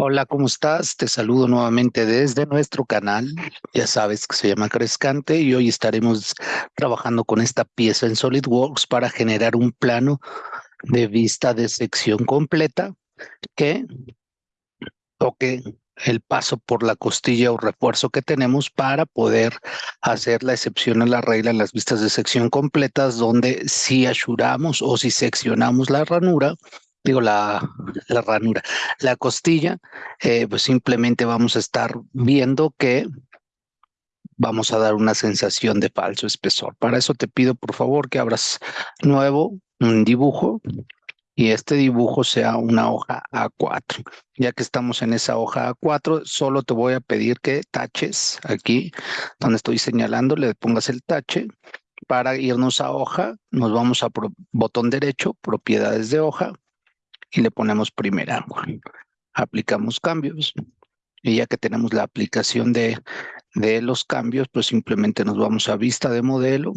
Hola, ¿cómo estás? Te saludo nuevamente desde nuestro canal. Ya sabes que se llama Crescante y hoy estaremos trabajando con esta pieza en SolidWorks para generar un plano de vista de sección completa que toque el paso por la costilla o refuerzo que tenemos para poder hacer la excepción a la regla en las vistas de sección completas donde si asuramos o si seccionamos la ranura digo, la, ranura, la costilla, eh, pues simplemente vamos a estar viendo que vamos a dar una sensación de falso espesor. Para eso te pido, por favor, que abras nuevo un dibujo y este dibujo sea una hoja A4. Ya que estamos en esa hoja A4, solo te voy a pedir que taches aquí, donde estoy señalando, le pongas el tache. Para irnos a hoja, nos vamos a botón derecho, propiedades de hoja, y le ponemos primer ángulo. Aplicamos cambios y ya que tenemos la aplicación de, de los cambios, pues simplemente nos vamos a vista de modelo,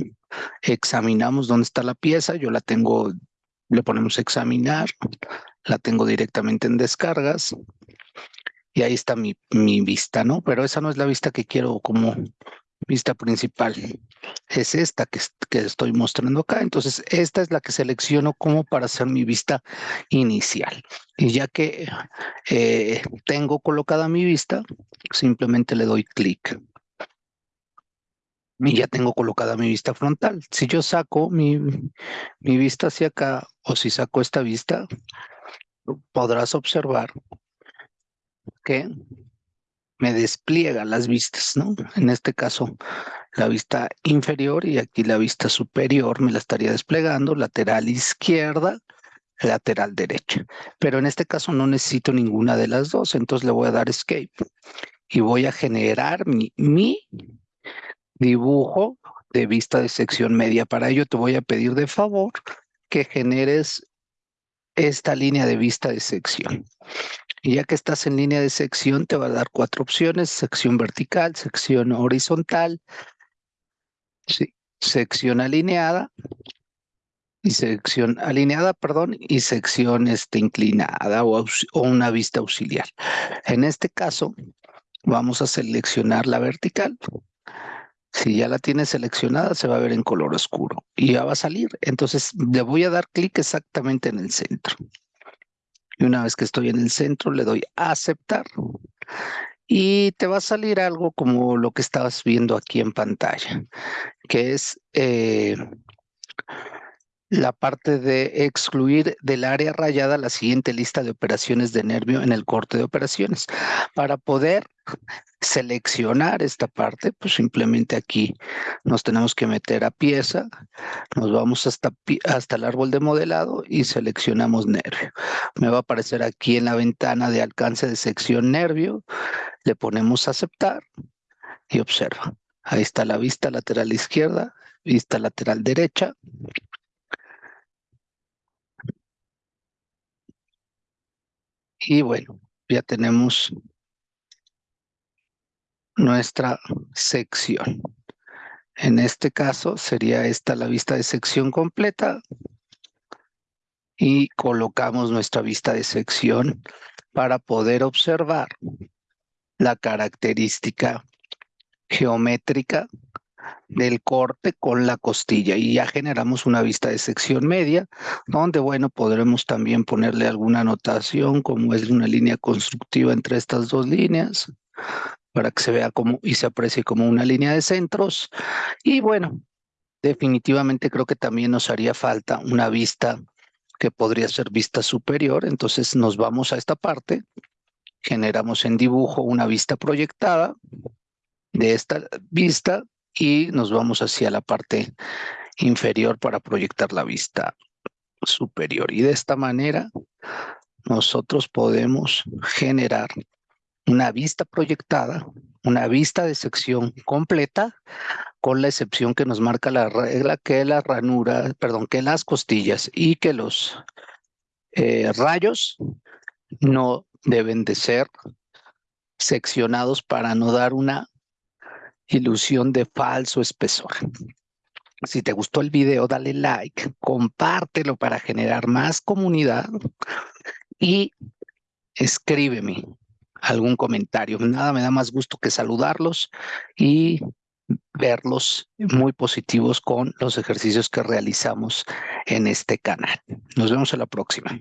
examinamos dónde está la pieza, yo la tengo, le ponemos examinar, la tengo directamente en descargas y ahí está mi, mi vista, ¿no? Pero esa no es la vista que quiero como vista principal es esta que, que, estoy mostrando acá. Entonces, esta es la que selecciono como para hacer mi vista inicial. Y ya que eh, tengo colocada mi vista, simplemente le doy clic. Y ya tengo colocada mi vista frontal. Si yo saco mi, mi vista hacia acá o si saco esta vista, podrás observar que me despliega las vistas, ¿no? En este caso, la vista inferior y aquí la vista superior me la estaría desplegando, lateral izquierda, lateral derecha. Pero en este caso no necesito ninguna de las dos, entonces le voy a dar escape y voy a generar mi, mi dibujo de vista de sección media. Para ello te voy a pedir de favor que generes esta línea de vista de sección. Y ya que estás en línea de sección, te va a dar cuatro opciones, sección vertical, sección horizontal, sección alineada, y sección alineada, perdón, y sección este, inclinada o, o una vista auxiliar. En este caso, vamos a seleccionar la vertical. Si ya la tienes seleccionada, se va a ver en color oscuro y ya va a salir. Entonces, le voy a dar clic exactamente en el centro. Y una vez que estoy en el centro, le doy a aceptar. Y te va a salir algo como lo que estabas viendo aquí en pantalla, que es eh, la parte de excluir del área rayada la siguiente lista de operaciones de nervio en el corte de operaciones. Para poder seleccionar esta parte, pues simplemente aquí nos tenemos que meter a pieza, nos vamos hasta, hasta el árbol de modelado y seleccionamos nervio. Me va a aparecer aquí en la ventana de alcance de sección nervio, le ponemos aceptar y observa. Ahí está la vista lateral izquierda, vista lateral derecha, Y bueno, ya tenemos nuestra sección. En este caso sería esta la vista de sección completa y colocamos nuestra vista de sección para poder observar la característica geométrica del corte con la costilla y ya generamos una vista de sección media donde bueno podremos también ponerle alguna anotación como es una línea constructiva entre estas dos líneas para que se vea como y se aprecie como una línea de centros. Y bueno definitivamente creo que también nos haría falta una vista que podría ser vista superior. Entonces nos vamos a esta parte generamos en dibujo una vista proyectada de esta vista y nos vamos hacia la parte inferior para proyectar la vista superior. Y de esta manera nosotros podemos generar una vista proyectada, una vista de sección completa, con la excepción que nos marca la regla que la ranura, perdón, que las costillas y que los eh, rayos no deben de ser seccionados para no dar una ilusión de falso espesor. Si te gustó el video, dale like, compártelo para generar más comunidad y escríbeme algún comentario. Nada me da más gusto que saludarlos y verlos muy positivos con los ejercicios que realizamos en este canal. Nos vemos en la próxima.